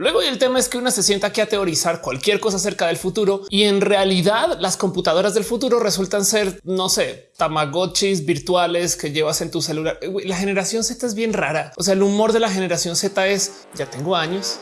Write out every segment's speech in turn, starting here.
Luego el tema es que una se sienta aquí a teorizar cualquier cosa acerca del futuro y en realidad las computadoras del futuro resultan ser, no sé, tamagotchis virtuales que llevas en tu celular. La generación Z es bien rara. O sea, el humor de la generación Z es ya tengo años.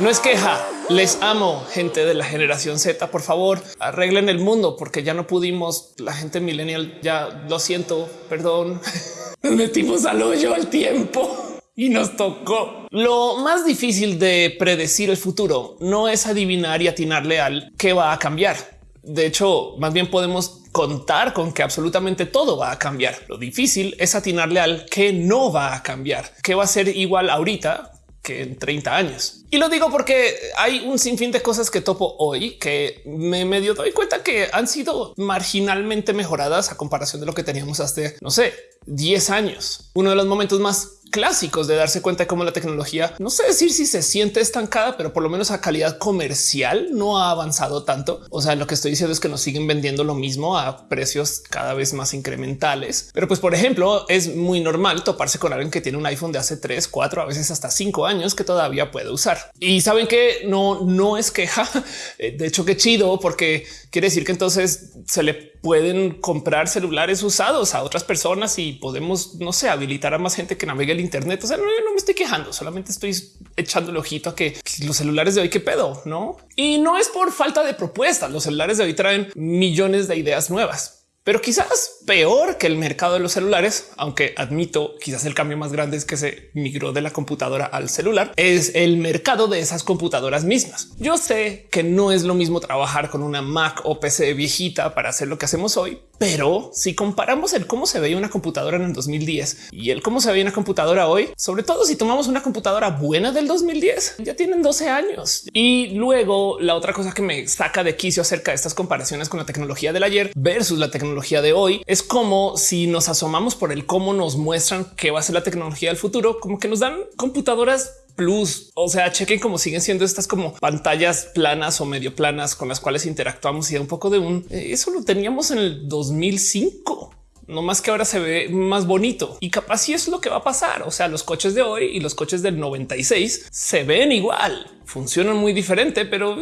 No es queja, les amo gente de la generación Z. Por favor, arreglen el mundo porque ya no pudimos. La gente millennial ya lo siento, perdón. Metimos al hoyo al tiempo y nos tocó. Lo más difícil de predecir el futuro no es adivinar y atinarle al que va a cambiar. De hecho, más bien podemos contar con que absolutamente todo va a cambiar. Lo difícil es atinarle al que no va a cambiar, que va a ser igual ahorita que en 30 años. Y lo digo porque hay un sinfín de cosas que topo hoy que me medio doy cuenta que han sido marginalmente mejoradas a comparación de lo que teníamos hace, no sé, 10 años. Uno de los momentos más clásicos de darse cuenta de cómo la tecnología, no sé decir si se siente estancada, pero por lo menos a calidad comercial no ha avanzado tanto. O sea, lo que estoy diciendo es que nos siguen vendiendo lo mismo a precios cada vez más incrementales. Pero pues, por ejemplo, es muy normal toparse con alguien que tiene un iPhone de hace 3, 4, a veces hasta 5 años que todavía puede usar. Y saben que no, no es queja. De hecho, qué chido, porque quiere decir que entonces se le pueden comprar celulares usados a otras personas y podemos, no sé, habilitar a más gente que navegue el Internet. O sea, no, no me estoy quejando, solamente estoy echando el ojito a que los celulares de hoy qué pedo, no? Y no es por falta de propuestas. Los celulares de hoy traen millones de ideas nuevas pero quizás peor que el mercado de los celulares, aunque admito quizás el cambio más grande es que se migró de la computadora al celular, es el mercado de esas computadoras mismas. Yo sé que no es lo mismo trabajar con una Mac o PC viejita para hacer lo que hacemos hoy, pero si comparamos el cómo se veía una computadora en el 2010 y el cómo se veía una computadora hoy, sobre todo si tomamos una computadora buena del 2010, ya tienen 12 años. Y luego la otra cosa que me saca de quicio acerca de estas comparaciones con la tecnología del ayer versus la tecnología de hoy es como si nos asomamos por el cómo nos muestran qué va a ser la tecnología del futuro, como que nos dan computadoras plus. O sea, chequen cómo siguen siendo estas como pantallas planas o medio planas con las cuales interactuamos y un poco de un eh, eso lo teníamos en el 2005 no más que ahora se ve más bonito y capaz si es lo que va a pasar. O sea, los coches de hoy y los coches del 96 se ven igual, funcionan muy diferente, pero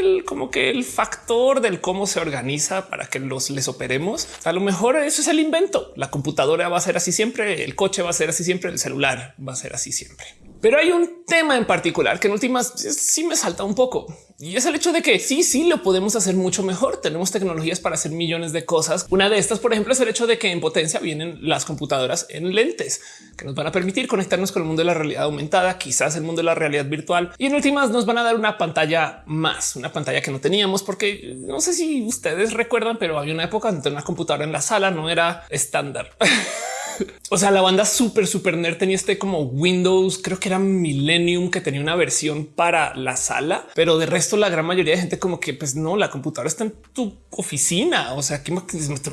el, como que el factor del cómo se organiza para que los les operemos, a lo mejor eso es el invento. La computadora va a ser así siempre, el coche va a ser así siempre, el celular va a ser así siempre. Pero hay un tema en particular que en últimas sí me salta un poco y es el hecho de que sí, sí lo podemos hacer mucho mejor. Tenemos tecnologías para hacer millones de cosas. Una de estas, por ejemplo, es el hecho de que en potencia vienen las computadoras en lentes que nos van a permitir conectarnos con el mundo de la realidad aumentada, quizás el mundo de la realidad virtual y en últimas nos van a dar una pantalla más, una pantalla que no teníamos, porque no sé si ustedes recuerdan, pero había una época donde una computadora en la sala no era estándar. o sea, la banda super, super nerd tenía este como Windows, creo que era Millennium, que tenía una versión para la sala, pero de resto la gran mayoría de gente como que pues no, la computadora está en tu oficina. O sea, que una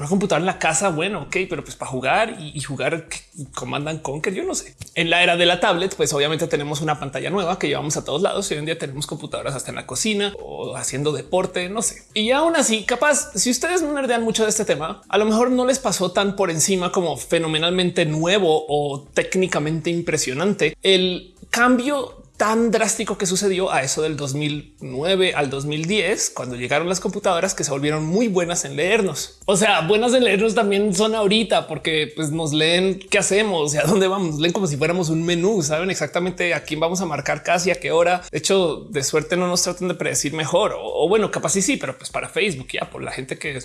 computadora en la casa, bueno, ok, pero pues para jugar y, jugar comandan Conquer, yo no sé. En la era de la tablet, pues obviamente tenemos una pantalla nueva que llevamos a todos lados y hoy en día tenemos computadoras hasta en la cocina o haciendo deporte, no sé. Y aún así, capaz, si ustedes no nerdean mucho de este tema, a lo mejor no les pasó tan por encima como fenomenalmente nuevo o técnicamente impresionante, el cambio tan drástico que sucedió a eso del 2009 al 2010, cuando llegaron las computadoras que se volvieron muy buenas en leernos. O sea, buenas en leernos también son ahorita porque pues, nos leen qué hacemos y a dónde vamos. Nos leen como si fuéramos un menú, saben exactamente a quién vamos a marcar casi a qué hora. De hecho, de suerte no nos tratan de predecir mejor o, bueno, capaz sí, sí, pero pues para Facebook ya por la gente que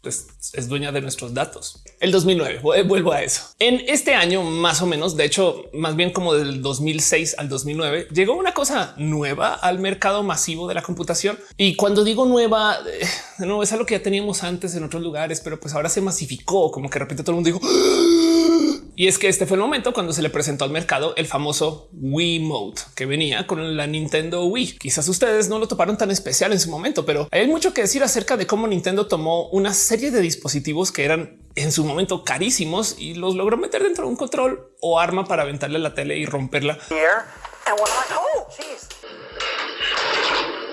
pues, es dueña de nuestros datos. El 2009, vuelvo a eso. En este año más o menos, de hecho, más bien como del 2006 al 2009, llegó una cosa nueva al mercado masivo de la computación. Y cuando digo nueva, eh, no es algo que ya teníamos antes en otros lugares, pero pues ahora se masificó, como que de repente todo el mundo dijo y es que este fue el momento cuando se le presentó al mercado el famoso Wii Mode que venía con la Nintendo Wii. Quizás ustedes no lo toparon tan especial en su momento, pero hay mucho que decir acerca de cómo Nintendo tomó una serie de dispositivos que eran en su momento carísimos y los logró meter dentro de un control o arma para aventarle la tele y romperla.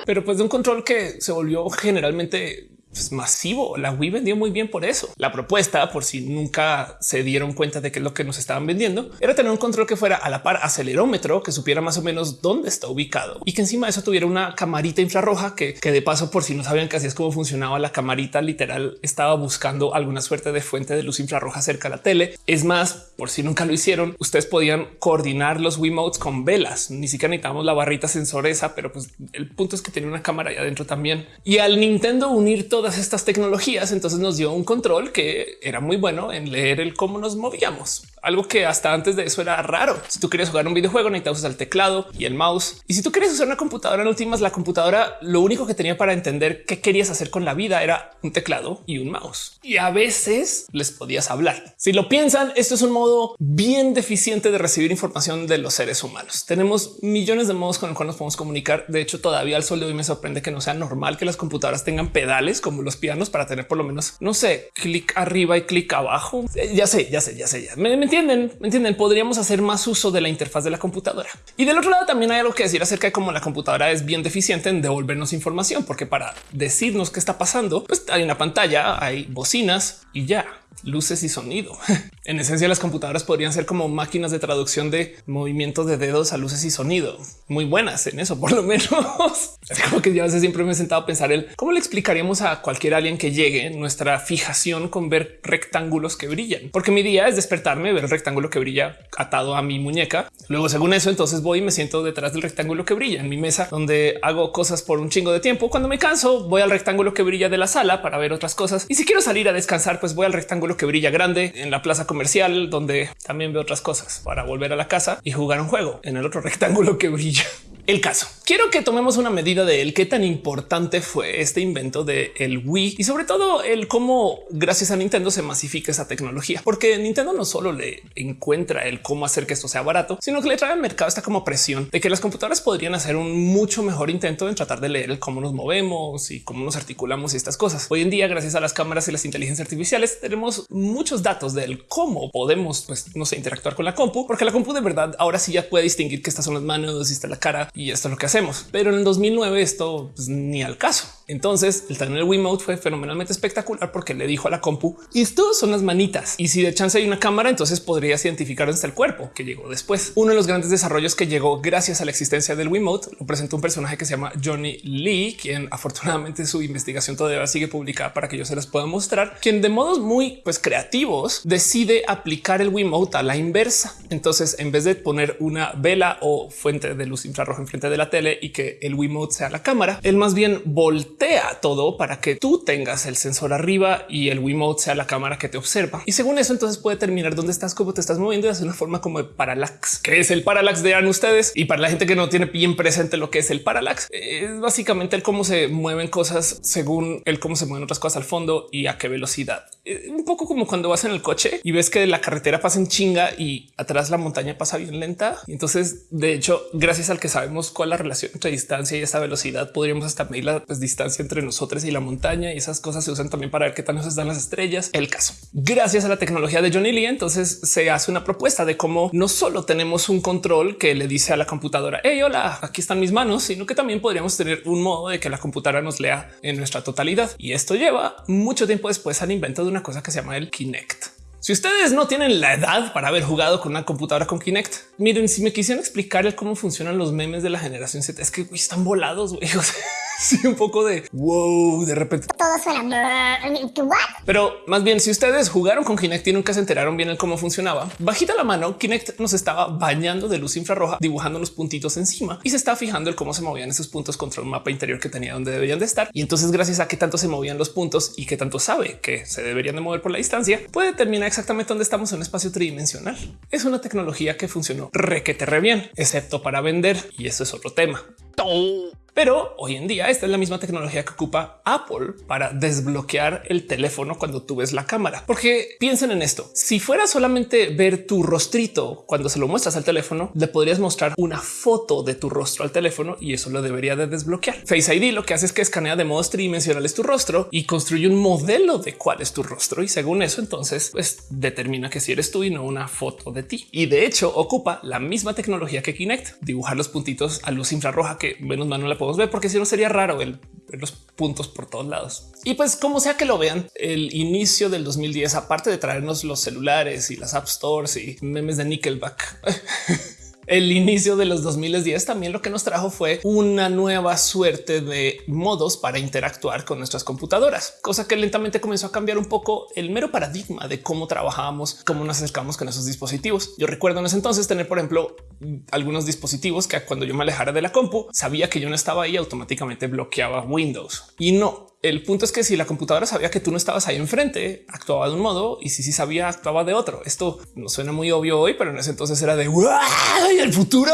Pero pues de un control que se volvió generalmente pues, masivo. La Wii vendió muy bien por eso. La propuesta, por si nunca se dieron cuenta de que es lo que nos estaban vendiendo, era tener un control que fuera a la par acelerómetro, que supiera más o menos dónde está ubicado y que encima de eso tuviera una camarita infrarroja que, que de paso, por si no sabían que así es como funcionaba la camarita, literal estaba buscando alguna suerte de fuente de luz infrarroja cerca de la tele. Es más, por si nunca lo hicieron, ustedes podían coordinar los Wiimotes con velas. Ni siquiera necesitamos la barrita sensoresa, pero pues el punto es que tenía una cámara ahí adentro también. Y al Nintendo unir todas estas tecnologías, entonces nos dio un control que era muy bueno en leer el cómo nos movíamos algo que hasta antes de eso era raro. Si tú querías jugar un videojuego, necesitabas el teclado y el mouse. Y si tú querías usar una computadora en últimas, la computadora lo único que tenía para entender qué querías hacer con la vida era un teclado y un mouse. Y a veces les podías hablar. Si lo piensan, esto es un modo bien deficiente de recibir información de los seres humanos. Tenemos millones de modos con los cuales nos podemos comunicar. De hecho, todavía al sol de hoy me sorprende que no sea normal que las computadoras tengan pedales como los pianos para tener por lo menos, no sé, clic arriba y clic abajo. Eh, ya sé, ya sé, ya sé, ya me entienden, me entienden. Podríamos hacer más uso de la interfaz de la computadora. Y del otro lado también hay algo que decir acerca de cómo la computadora es bien deficiente en devolvernos información, porque para decirnos qué está pasando, pues hay una pantalla, hay bocinas y ya luces y sonido. en esencia, las computadoras podrían ser como máquinas de traducción de movimientos de dedos a luces y sonido. Muy buenas en eso, por lo menos. como que yo a siempre me he sentado a pensar el cómo le explicaríamos a cualquier alguien que llegue nuestra fijación con ver rectángulos que brillan, porque mi día es despertarme, ver el rectángulo que brilla atado a mi muñeca. Luego, según eso, entonces voy y me siento detrás del rectángulo que brilla en mi mesa, donde hago cosas por un chingo de tiempo. Cuando me canso, voy al rectángulo que brilla de la sala para ver otras cosas. Y si quiero salir a descansar, pues voy al rectángulo que brilla grande en la plaza comercial, donde también veo otras cosas para volver a la casa y jugar un juego en el otro rectángulo que brilla. El caso. Quiero que tomemos una medida de el qué tan importante fue este invento de el Wii y sobre todo el cómo gracias a Nintendo se masifica esa tecnología, porque Nintendo no solo le encuentra el cómo hacer que esto sea barato, sino que le trae al mercado esta como presión de que las computadoras podrían hacer un mucho mejor intento en tratar de leer el cómo nos movemos y cómo nos articulamos y estas cosas. Hoy en día, gracias a las cámaras y las inteligencias artificiales, tenemos muchos datos del cómo podemos, pues, no sé, interactuar con la compu, porque la compu de verdad ahora sí ya puede distinguir que estas son las manos y está la cara y esto es lo que hacemos. Pero en el 2009 esto pues, ni al caso. Entonces el tener el Wiimote fue fenomenalmente espectacular porque le dijo a la compu esto son las manitas. Y si de chance hay una cámara, entonces podrías identificar hasta el cuerpo que llegó después. Uno de los grandes desarrollos que llegó gracias a la existencia del Wiimote lo presentó un personaje que se llama Johnny Lee, quien afortunadamente su investigación todavía sigue publicada para que yo se las pueda mostrar, quien de modos muy pues, creativos decide aplicar el Wiimote a la inversa. Entonces, en vez de poner una vela o fuente de luz infrarroja frente de la tele y que el Wiimote sea la cámara, él más bien voltea todo para que tú tengas el sensor arriba y el Wiimote sea la cámara que te observa. Y según eso, entonces puede terminar dónde estás, cómo te estás moviendo y hacer una forma como de parallax, que es el parallax de ustedes. Y para la gente que no tiene bien presente lo que es el parallax, es básicamente el cómo se mueven cosas según el cómo se mueven otras cosas al fondo y a qué velocidad. Un poco como cuando vas en el coche y ves que la carretera pasa en chinga y atrás la montaña pasa bien lenta. Y entonces, de hecho, gracias al que sabemos cuál la relación entre distancia y esa velocidad, podríamos hasta medir la pues, distancia entre nosotros y la montaña. Y esas cosas se usan también para ver qué tan nos están las estrellas. El caso, gracias a la tecnología de Johnny Lee, entonces se hace una propuesta de cómo no solo tenemos un control que le dice a la computadora, hey, hola, aquí están mis manos, sino que también podríamos tener un modo de que la computadora nos lea en nuestra totalidad. Y esto lleva mucho tiempo después al invento de una cosa que se llama el Kinect. Si ustedes no tienen la edad para haber jugado con una computadora con Kinect, miren, si me quisieran explicar cómo funcionan los memes de la generación Z, es que están volados. Wey. sí, un poco de wow, de repente todo suena. Pero más bien, si ustedes jugaron con Kinect y nunca se enteraron bien el cómo funcionaba, bajita la mano, Kinect nos estaba bañando de luz infrarroja, dibujando los puntitos encima y se está fijando el cómo se movían esos puntos contra un mapa interior que tenía donde deberían de estar. Y entonces, gracias a que tanto se movían los puntos y que tanto sabe que se deberían de mover por la distancia, puede determinar exactamente dónde estamos en un espacio tridimensional. Es una tecnología que funcionó requete re bien, excepto para vender. Y eso es otro tema. Pero hoy en día esta es la misma tecnología que ocupa Apple para desbloquear el teléfono cuando tú ves la cámara. Porque piensen en esto. Si fuera solamente ver tu rostrito cuando se lo muestras al teléfono, le podrías mostrar una foto de tu rostro al teléfono y eso lo debería de desbloquear. Face ID lo que hace es que escanea de modo tridimensional tu rostro y construye un modelo de cuál es tu rostro. Y según eso, entonces pues determina que si eres tú y no una foto de ti. Y de hecho ocupa la misma tecnología que Kinect, dibujar los puntitos a luz infrarroja que menos mal no la puedo ver porque si no sería raro el los puntos por todos lados. Y pues como sea que lo vean, el inicio del 2010, aparte de traernos los celulares y las app stores y memes de Nickelback, el inicio de los 2010 también lo que nos trajo fue una nueva suerte de modos para interactuar con nuestras computadoras, cosa que lentamente comenzó a cambiar un poco el mero paradigma de cómo trabajábamos, cómo nos acercamos con esos dispositivos. Yo recuerdo en ese entonces tener, por ejemplo, algunos dispositivos que cuando yo me alejara de la compu, sabía que yo no estaba ahí, automáticamente bloqueaba Windows y no el punto es que si la computadora sabía que tú no estabas ahí enfrente, actuaba de un modo y si sí sabía, actuaba de otro. Esto no suena muy obvio hoy, pero en ese entonces era de el futuro.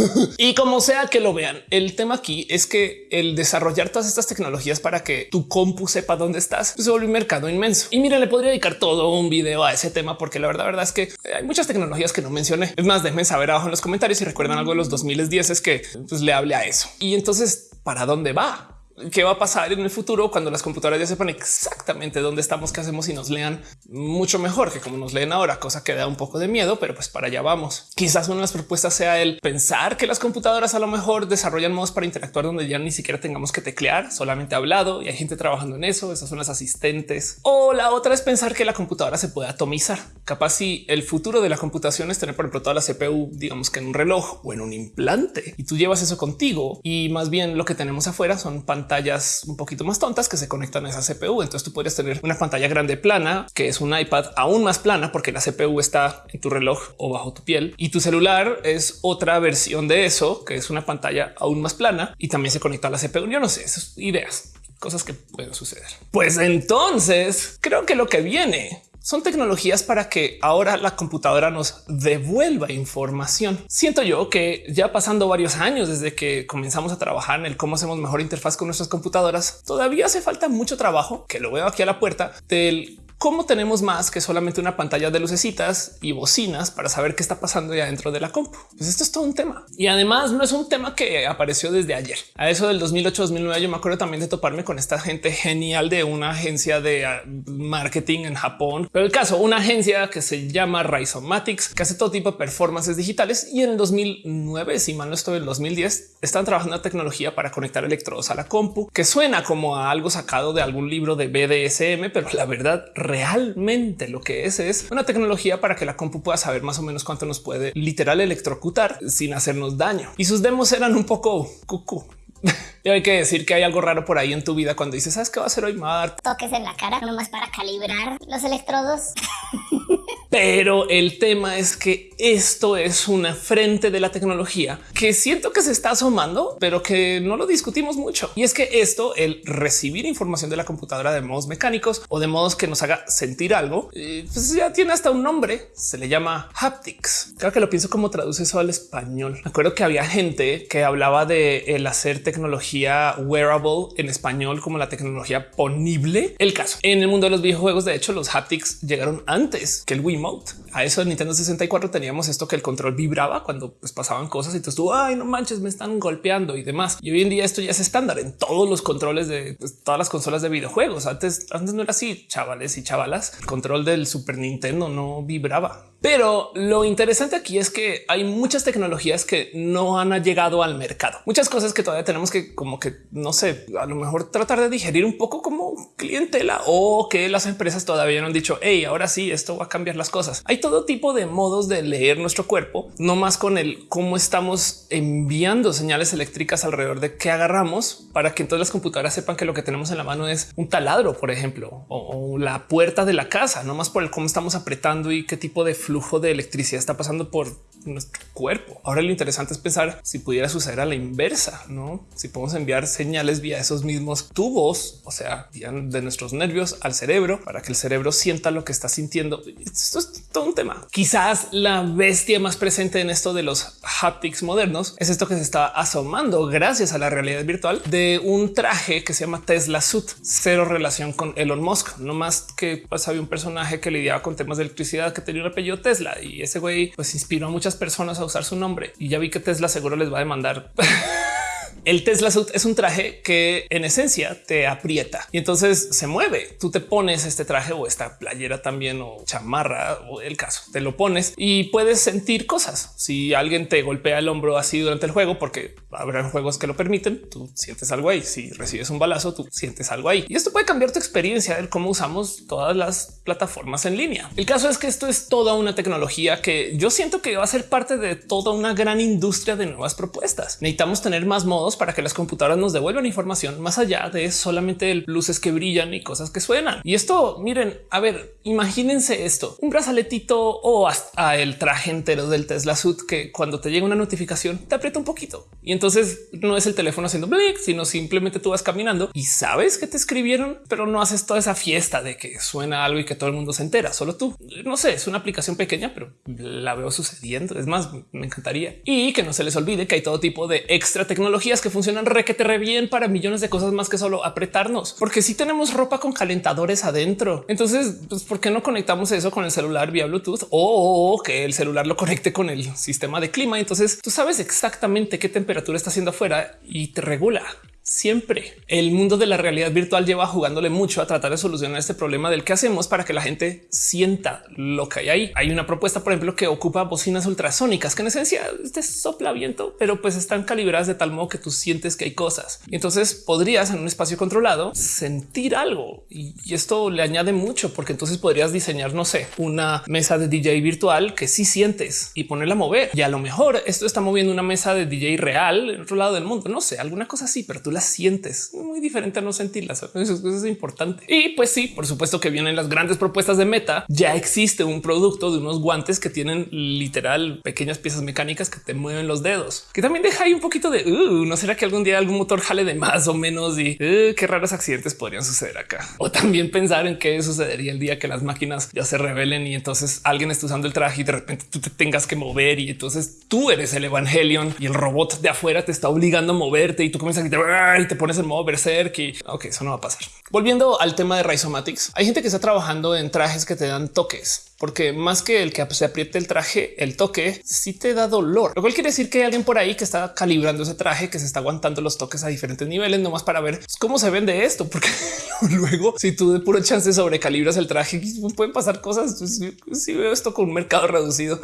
y como sea que lo vean, el tema aquí es que el desarrollar todas estas tecnologías para que tu compu sepa dónde estás pues se vuelve un mercado inmenso. Y mira, le podría dedicar todo un video a ese tema porque la verdad, verdad es que hay muchas tecnologías que no mencioné. Es más, déjenme saber abajo en los comentarios si recuerdan algo de los 2010 es que pues, le hable a eso. Y entonces, ¿para dónde va? Qué va a pasar en el futuro cuando las computadoras ya sepan exactamente dónde estamos, qué hacemos y nos lean mucho mejor que como nos leen ahora, cosa que da un poco de miedo, pero pues para allá vamos. Quizás una de las propuestas sea el pensar que las computadoras a lo mejor desarrollan modos para interactuar donde ya ni siquiera tengamos que teclear, solamente hablado y hay gente trabajando en eso. Esas son las asistentes. O la otra es pensar que la computadora se puede atomizar. Capaz si el futuro de la computación es tener, por ejemplo, toda la CPU, digamos que en un reloj o en un implante y tú llevas eso contigo y más bien lo que tenemos afuera son pantallas pantallas un poquito más tontas que se conectan a esa CPU. Entonces tú podrías tener una pantalla grande plana, que es un iPad aún más plana porque la CPU está en tu reloj o bajo tu piel y tu celular es otra versión de eso, que es una pantalla aún más plana y también se conecta a la CPU. Yo no sé, esas ideas cosas que pueden suceder. Pues entonces creo que lo que viene son tecnologías para que ahora la computadora nos devuelva información. Siento yo que ya pasando varios años desde que comenzamos a trabajar en el cómo hacemos mejor interfaz con nuestras computadoras, todavía hace falta mucho trabajo que lo veo aquí a la puerta del cómo tenemos más que solamente una pantalla de lucecitas y bocinas para saber qué está pasando ya dentro de la compu. Pues esto es todo un tema y además no es un tema que apareció desde ayer. A eso del 2008 2009 yo me acuerdo también de toparme con esta gente genial de una agencia de ah, marketing en Japón, pero el caso una agencia que se llama Rhizomatics que hace todo tipo de performances digitales y en el 2009 si mal no estoy en el 2010 están trabajando en tecnología para conectar electrodos a la compu que suena como a algo sacado de algún libro de BDSM, pero la verdad realmente lo que es es una tecnología para que la compu pueda saber más o menos cuánto nos puede literal electrocutar sin hacernos daño. Y sus demos eran un poco cucú. Y hay que decir que hay algo raro por ahí en tu vida cuando dices, ¿sabes qué va a hacer hoy? Mar? Toques en la cara nomás para calibrar los electrodos. Pero el tema es que esto es una frente de la tecnología que siento que se está asomando, pero que no lo discutimos mucho. Y es que esto, el recibir información de la computadora de modos mecánicos o de modos que nos haga sentir algo, eh, pues ya tiene hasta un nombre. Se le llama haptics. Creo que lo pienso como traduce eso al español. Me acuerdo que había gente que hablaba de el hacer tecnología wearable en español como la tecnología ponible. El caso en el mundo de los videojuegos, de hecho, los haptics llegaron antes que el Wii a eso en Nintendo 64 teníamos esto que el control vibraba cuando pues, pasaban cosas y tú, ay, no manches, me están golpeando y demás. Y hoy en día esto ya es estándar en todos los controles de pues, todas las consolas de videojuegos. Antes, antes no era así, chavales y chavalas. El control del Super Nintendo no vibraba. Pero lo interesante aquí es que hay muchas tecnologías que no han llegado al mercado. Muchas cosas que todavía tenemos que como que no sé, a lo mejor tratar de digerir un poco como clientela o que las empresas todavía no han dicho, hey, ahora sí, esto va a cambiar las cosas. Hay todo tipo de modos de leer nuestro cuerpo, no más con el cómo estamos enviando señales eléctricas alrededor de qué agarramos para que entonces las computadoras sepan que lo que tenemos en la mano es un taladro, por ejemplo, o, o la puerta de la casa, no más por el cómo estamos apretando y qué tipo de flujo de electricidad está pasando por nuestro cuerpo. Ahora lo interesante es pensar si pudiera suceder a la inversa, no? Si podemos enviar señales vía esos mismos tubos, o sea, de nuestros nervios al cerebro para que el cerebro sienta lo que está sintiendo. Esto es todo un tema. Quizás la bestia más presente en esto de los haptics modernos es esto que se está asomando gracias a la realidad virtual de un traje que se llama Tesla Suit. Cero relación con Elon Musk, no más que pues, había un personaje que lidiaba con temas de electricidad que tenía un apellido Tesla y ese güey pues inspiró a muchas personas a usar su nombre y ya vi que Tesla seguro les va a demandar El Tesla Suit es un traje que en esencia te aprieta y entonces se mueve. Tú te pones este traje o esta playera también o chamarra o el caso, te lo pones y puedes sentir cosas. Si alguien te golpea el hombro así durante el juego, porque habrá juegos que lo permiten, tú sientes algo ahí. Si recibes un balazo, tú sientes algo ahí y esto puede cambiar tu experiencia de cómo usamos todas las plataformas en línea. El caso es que esto es toda una tecnología que yo siento que va a ser parte de toda una gran industria de nuevas propuestas. Necesitamos tener más modos para que las computadoras nos devuelvan información más allá de solamente luces que brillan y cosas que suenan. Y esto, miren, a ver, imagínense esto, un brazaletito o hasta el traje entero del Tesla Suit que cuando te llega una notificación te aprieta un poquito y entonces no es el teléfono haciendo blick, sino simplemente tú vas caminando y sabes que te escribieron, pero no haces toda esa fiesta de que suena algo y que todo el mundo se entera, solo tú. No sé, es una aplicación pequeña, pero la veo sucediendo. Es más, me encantaría. Y que no se les olvide que hay todo tipo de extra que funcionan requete re bien para millones de cosas más que solo apretarnos, porque si tenemos ropa con calentadores adentro. Entonces, pues, ¿por qué no conectamos eso con el celular vía Bluetooth o que el celular lo conecte con el sistema de clima? Entonces tú sabes exactamente qué temperatura está haciendo afuera y te regula siempre. El mundo de la realidad virtual lleva jugándole mucho a tratar de solucionar este problema del que hacemos para que la gente sienta lo que hay ahí. Hay una propuesta, por ejemplo, que ocupa bocinas ultrasónicas que en esencia te sopla viento, pero pues están calibradas de tal modo que tú sientes que hay cosas. Entonces podrías en un espacio controlado sentir algo y esto le añade mucho porque entonces podrías diseñar, no sé, una mesa de DJ virtual que sí sientes y ponerla a mover. Y a lo mejor esto está moviendo una mesa de DJ real en otro lado del mundo. No sé, alguna cosa así, pero tú las sientes muy diferente a no sentirlas. Eso es importante. Y pues sí, por supuesto que vienen las grandes propuestas de meta. Ya existe un producto de unos guantes que tienen literal pequeñas piezas mecánicas que te mueven los dedos, que también deja ahí un poquito de uh, no será que algún día algún motor jale de más o menos y uh, qué raros accidentes podrían suceder acá. O también pensar en qué sucedería el día que las máquinas ya se revelen y entonces alguien está usando el traje y de repente tú te tengas que mover y entonces tú eres el Evangelion y el robot de afuera te está obligando a moverte y tú comienzas a gritar y te pones en modo berserk y ok, eso no va a pasar. Volviendo al tema de Rhizomatics, hay gente que está trabajando en trajes que te dan toques porque más que el que se apriete el traje, el toque sí te da dolor, lo cual quiere decir que hay alguien por ahí que está calibrando ese traje, que se está aguantando los toques a diferentes niveles, nomás para ver cómo se vende esto, porque luego si tú de puro chance sobrecalibras el traje, pueden pasar cosas. Si veo esto con un mercado reducido.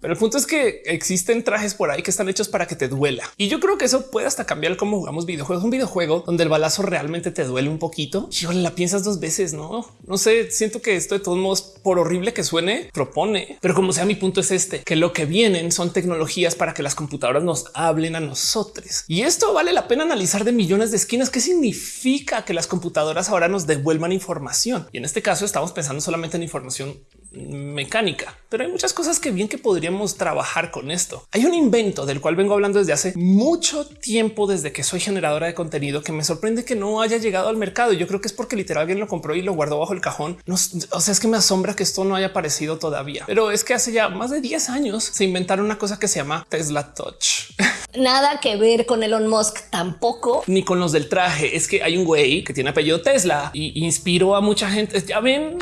Pero el punto es que existen trajes por ahí que están hechos para que te duela. Y yo creo que eso puede hasta cambiar cómo jugamos videojuegos. Un videojuego donde el balazo realmente te duele un poquito. Yo la piensas dos veces, no? No sé, siento que esto de todos modos, por horrible que suene, propone. Pero como sea, mi punto es este, que lo que vienen son tecnologías para que las computadoras nos hablen a nosotros. Y esto vale la pena analizar de millones de esquinas. ¿Qué significa que las computadoras ahora nos devuelvan información? Y en este caso estamos pensando solamente en información mecánica, pero hay muchas cosas que bien que podríamos trabajar con esto. Hay un invento del cual vengo hablando desde hace mucho tiempo, desde que soy generadora de contenido, que me sorprende que no haya llegado al mercado. Yo creo que es porque literal alguien lo compró y lo guardó bajo el cajón. No, o sea, es que me asombra que esto no haya aparecido todavía, pero es que hace ya más de 10 años se inventaron una cosa que se llama Tesla Touch. Nada que ver con Elon Musk tampoco. Ni con los del traje. Es que hay un güey que tiene apellido Tesla y inspiró a mucha gente. Ya ven.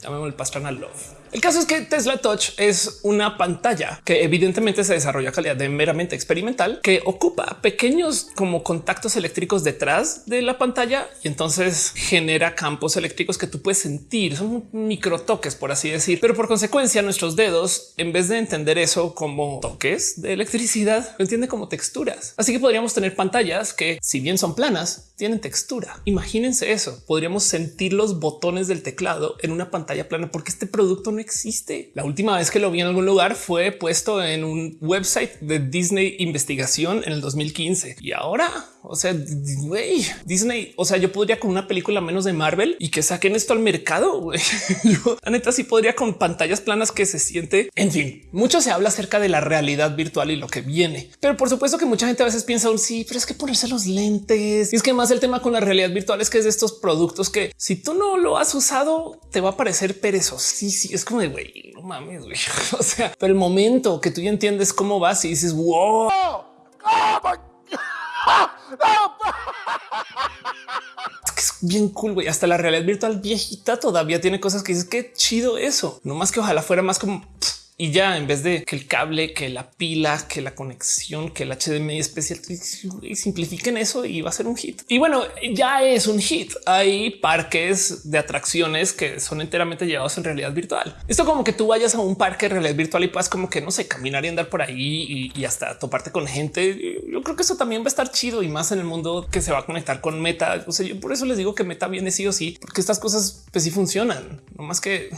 Llamémosle el Pastrana Love. El caso es que Tesla Touch es una pantalla que evidentemente se desarrolla a calidad de meramente experimental que ocupa pequeños como contactos eléctricos detrás de la pantalla y entonces genera campos eléctricos que tú puedes sentir. Son micro toques, por así decir, pero por consecuencia nuestros dedos, en vez de entender eso como toques de electricidad, lo entiende como texturas. Así que podríamos tener pantallas que, si bien son planas, tienen textura. Imagínense eso. Podríamos sentir los botones del teclado en una pantalla plana porque este producto no existe. La última vez que lo vi en algún lugar fue puesto en un website de Disney investigación en el 2015 y ahora, o sea, Disney, o sea, yo podría con una película menos de Marvel y que saquen esto al mercado. Güey. Yo la neta sí podría con pantallas planas que se siente. En fin, mucho se habla acerca de la realidad virtual y lo que viene, pero por supuesto que mucha gente a veces piensa un sí, pero es que ponerse los lentes y es que más el tema con la realidad virtual es que es de estos productos que si tú no lo has usado te va a parecer perezoso. Es como de güey, no mames. O sea, pero el momento que tú ya entiendes cómo vas y dices wow. Es bien cool, güey. Hasta la realidad virtual viejita todavía tiene cosas que dices que chido eso. No más que ojalá fuera más como y ya en vez de que el cable, que la pila, que la conexión, que el HDMI especial simplifiquen eso y va a ser un hit. Y bueno, ya es un hit. Hay parques de atracciones que son enteramente llevados en realidad virtual. Esto como que tú vayas a un parque de realidad virtual y puedas como que no sé, caminar y andar por ahí y, hasta toparte con gente. Yo creo que eso también va a estar chido y más en el mundo que se va a conectar con Meta. O sea, yo por eso les digo que Meta viene sí o sí, porque estas cosas pues sí funcionan, no más que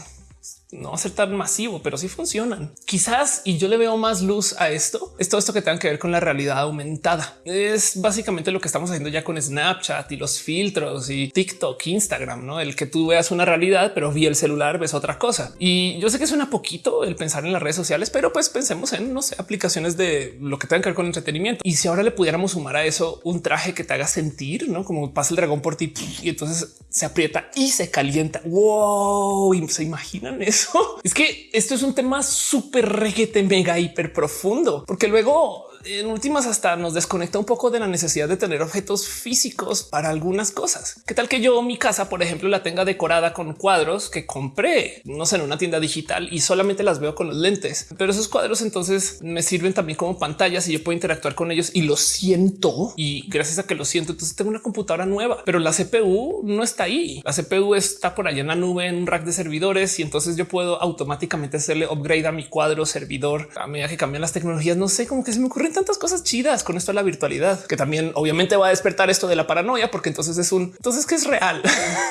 no va ser tan masivo, pero sí funcionan. Quizás y yo le veo más luz a esto. Es todo esto que tenga que ver con la realidad aumentada. Es básicamente lo que estamos haciendo ya con Snapchat y los filtros y TikTok, Instagram, no el que tú veas una realidad, pero vi el celular, ves otra cosa. Y yo sé que suena poquito el pensar en las redes sociales, pero pues pensemos en no sé, aplicaciones de lo que tenga que ver con entretenimiento. Y si ahora le pudiéramos sumar a eso un traje que te haga sentir, no como pasa el dragón por ti y entonces se aprieta y se calienta. Wow, y se imaginan eso es que esto es un tema súper reguete, mega hiper profundo, porque luego en últimas hasta nos desconecta un poco de la necesidad de tener objetos físicos para algunas cosas. ¿Qué tal que yo mi casa, por ejemplo, la tenga decorada con cuadros que compré, no sé, en una tienda digital y solamente las veo con los lentes? Pero esos cuadros entonces me sirven también como pantallas y yo puedo interactuar con ellos y lo siento. Y gracias a que lo siento, entonces tengo una computadora nueva, pero la CPU no está ahí. La CPU está por allá en la nube, en un rack de servidores y entonces yo puedo automáticamente hacerle upgrade a mi cuadro servidor a medida que cambian las tecnologías. No sé cómo que se me ocurren tantas cosas chidas con esto de la virtualidad, que también obviamente va a despertar esto de la paranoia, porque entonces es un entonces que es real.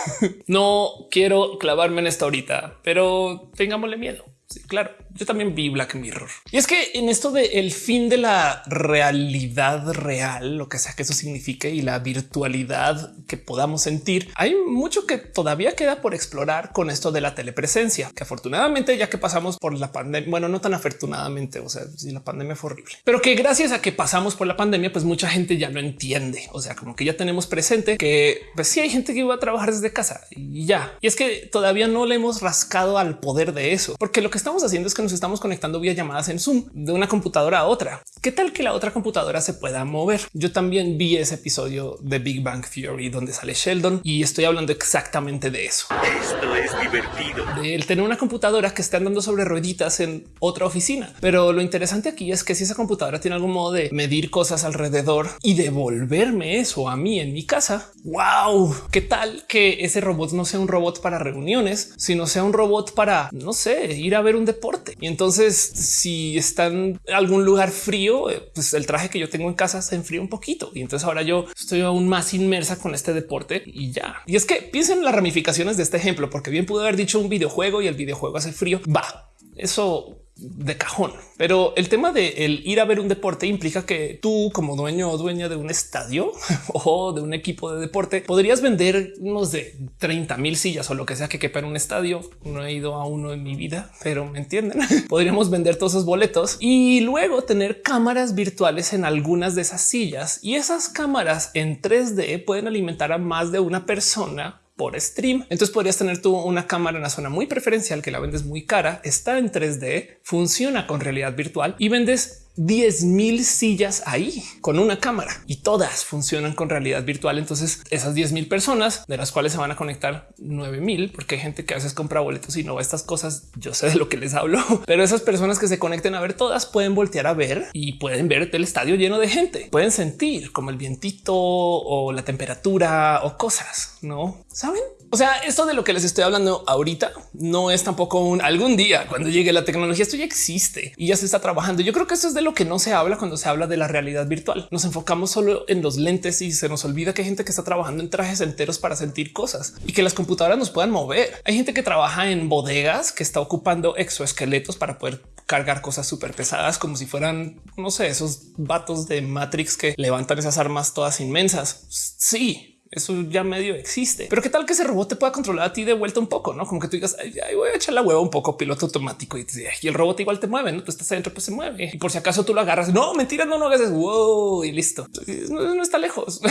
no quiero clavarme en esto ahorita, pero tengámosle miedo. Sí, claro yo también vi Black Mirror. Y es que en esto de fin de la realidad real, lo que sea que eso signifique y la virtualidad que podamos sentir, hay mucho que todavía queda por explorar con esto de la telepresencia, que afortunadamente ya que pasamos por la pandemia, bueno, no tan afortunadamente, o sea, si la pandemia fue horrible, pero que gracias a que pasamos por la pandemia, pues mucha gente ya lo entiende. O sea, como que ya tenemos presente que pues sí hay gente que iba a trabajar desde casa y ya. Y es que todavía no le hemos rascado al poder de eso, porque lo que estamos haciendo es que nos estamos conectando vía llamadas en Zoom de una computadora a otra. ¿Qué tal que la otra computadora se pueda mover? Yo también vi ese episodio de Big Bang Theory donde sale Sheldon y estoy hablando exactamente de eso. Esto es divertido. El tener una computadora que está andando sobre rueditas en otra oficina. Pero lo interesante aquí es que si esa computadora tiene algún modo de medir cosas alrededor y devolverme eso a mí en mi casa, wow, qué tal que ese robot no sea un robot para reuniones, sino sea un robot para, no sé, ir a ver un deporte y entonces si están en algún lugar frío, eh, pues el traje que yo tengo en casa se enfría un poquito. Y entonces ahora yo estoy aún más inmersa con este deporte y ya. Y es que piensen en las ramificaciones de este ejemplo, porque bien pude haber dicho un videojuego y el videojuego hace frío. Va, eso de cajón. Pero el tema de el ir a ver un deporte implica que tú como dueño o dueña de un estadio o de un equipo de deporte podrías vender unos de 30 mil sillas o lo que sea que quepa en un estadio. No he ido a uno en mi vida, pero me entienden. Podríamos vender todos esos boletos y luego tener cámaras virtuales en algunas de esas sillas y esas cámaras en 3D pueden alimentar a más de una persona por stream. Entonces podrías tener tú una cámara en una zona muy preferencial que la vendes muy cara, está en 3D, funciona con realidad virtual y vendes 10 mil sillas ahí con una cámara y todas funcionan con realidad virtual. Entonces esas 10 mil personas de las cuales se van a conectar 9 mil, porque hay gente que a veces compra boletos y no ve estas cosas. Yo sé de lo que les hablo, pero esas personas que se conecten a ver todas pueden voltear a ver y pueden ver el estadio lleno de gente. Pueden sentir como el vientito o la temperatura o cosas, no saben? O sea, esto de lo que les estoy hablando ahorita no es tampoco un algún día cuando llegue la tecnología. Esto ya existe y ya se está trabajando. Yo creo que esto es de lo que no se habla cuando se habla de la realidad virtual. Nos enfocamos solo en los lentes y se nos olvida que hay gente que está trabajando en trajes enteros para sentir cosas y que las computadoras nos puedan mover. Hay gente que trabaja en bodegas que está ocupando exoesqueletos para poder cargar cosas súper pesadas como si fueran, no sé, esos vatos de Matrix que levantan esas armas todas inmensas. Sí, eso ya medio existe. Pero qué tal que ese robot te pueda controlar a ti de vuelta un poco, no como que tú digas Ay, voy a echar la hueva un poco piloto automático y, el robot igual te mueve. No tú estás adentro, pues se mueve y por si acaso tú lo agarras. No mentira, no, no hagas wow y listo. No está lejos.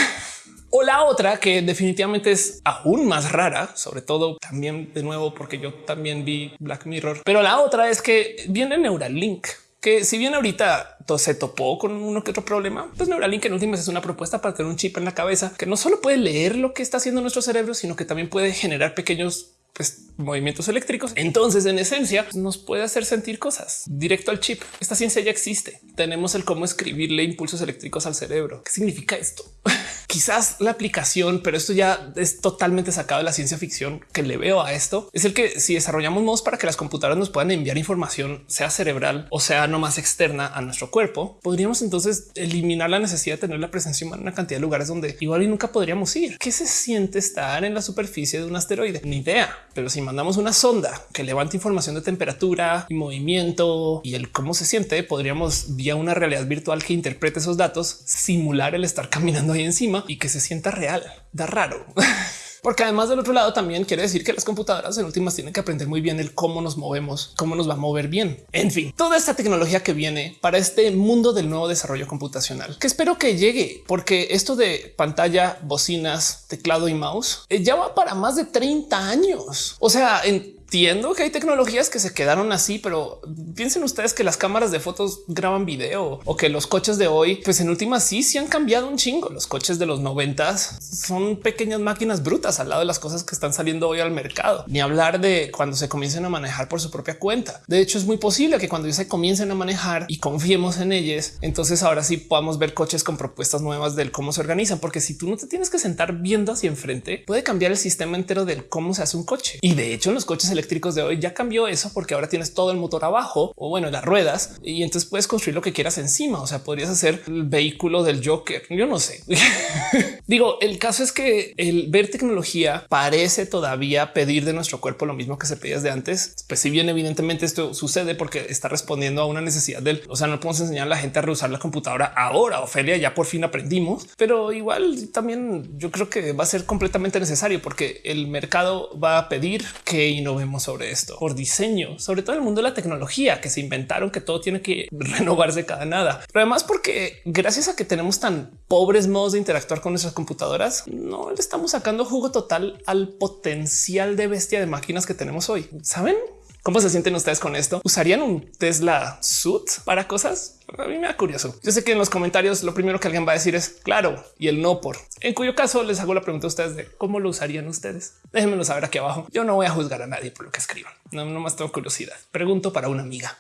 O la otra que definitivamente es aún más rara, sobre todo también de nuevo porque yo también vi Black Mirror, pero la otra es que viene Neuralink que si bien ahorita se topó con uno que otro problema, pues Neuralink en últimas es una propuesta para tener un chip en la cabeza que no solo puede leer lo que está haciendo nuestro cerebro, sino que también puede generar pequeños pues, movimientos eléctricos. Entonces, en esencia, nos puede hacer sentir cosas directo al chip. Esta ciencia ya existe. Tenemos el cómo escribirle impulsos eléctricos al cerebro. ¿Qué significa esto? Quizás la aplicación, pero esto ya es totalmente sacado de la ciencia ficción que le veo a esto. Es el que si desarrollamos modos para que las computadoras nos puedan enviar información, sea cerebral o sea no más externa a nuestro cuerpo, podríamos entonces eliminar la necesidad de tener la presencia humana en una cantidad de lugares donde igual y nunca podríamos ir. ¿Qué se siente estar en la superficie de un asteroide? Ni idea, pero si mandamos una sonda que levante información de temperatura y movimiento y el cómo se siente, podríamos vía una realidad virtual que interprete esos datos, simular el estar caminando ahí encima y que se sienta real. Da raro. Porque además del otro lado también quiere decir que las computadoras en últimas tienen que aprender muy bien el cómo nos movemos, cómo nos va a mover bien. En fin, toda esta tecnología que viene para este mundo del nuevo desarrollo computacional, que espero que llegue, porque esto de pantalla, bocinas, teclado y mouse eh, ya va para más de 30 años. O sea, en entiendo que hay tecnologías que se quedaron así, pero piensen ustedes que las cámaras de fotos graban video o que los coches de hoy, pues en últimas sí, sí han cambiado un chingo. Los coches de los noventas son pequeñas máquinas brutas al lado de las cosas que están saliendo hoy al mercado. Ni hablar de cuando se comiencen a manejar por su propia cuenta. De hecho, es muy posible que cuando se comiencen a manejar y confiemos en ellas, entonces ahora sí podamos ver coches con propuestas nuevas del cómo se organizan. Porque si tú no te tienes que sentar viendo hacia enfrente, puede cambiar el sistema entero del cómo se hace un coche. Y de hecho, en los coches eléctricos de hoy ya cambió eso porque ahora tienes todo el motor abajo o bueno, las ruedas y entonces puedes construir lo que quieras encima. O sea, podrías hacer el vehículo del Joker. Yo no sé. Digo, el caso es que el ver tecnología parece todavía pedir de nuestro cuerpo lo mismo que se pedía de antes. Pues si bien evidentemente esto sucede porque está respondiendo a una necesidad del, o sea, no podemos enseñar a la gente a reusar la computadora ahora. Ofelia ya por fin aprendimos, pero igual también yo creo que va a ser completamente necesario porque el mercado va a pedir que innovemos sobre esto por diseño, sobre todo el mundo de la tecnología que se inventaron que todo tiene que renovarse cada nada, pero además porque gracias a que tenemos tan pobres modos de interactuar con nuestras computadoras, no le estamos sacando jugo total al potencial de bestia de máquinas que tenemos hoy. Saben? ¿Cómo se sienten ustedes con esto? ¿Usarían un Tesla suit para cosas? A mí me da curioso. Yo sé que en los comentarios lo primero que alguien va a decir es claro y el no por. En cuyo caso les hago la pregunta a ustedes de cómo lo usarían ustedes. Déjenmelo saber aquí abajo. Yo no voy a juzgar a nadie por lo que escriban. No, no más tengo curiosidad. Pregunto para una amiga.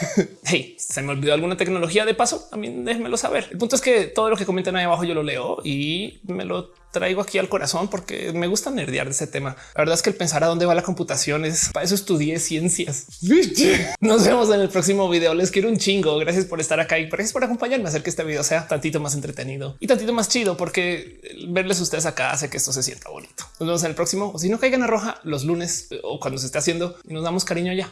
hey, se me olvidó alguna tecnología de paso. A mí déjenmelo saber. El punto es que todo lo que comentan ahí abajo yo lo leo y me lo traigo aquí al corazón porque me gusta nerdear de ese tema. La verdad es que el pensar a dónde va la computación es para eso estudié ciencias. Nos vemos en el próximo video. Les quiero un chingo. Gracias por estar acá y gracias por acompañarme a hacer que este video sea tantito más entretenido y tantito más chido, porque verles ustedes acá hace que esto se sienta bonito. Nos vemos en el próximo. O si no caigan a roja los lunes o cuando se esté haciendo y nos damos cariño ya.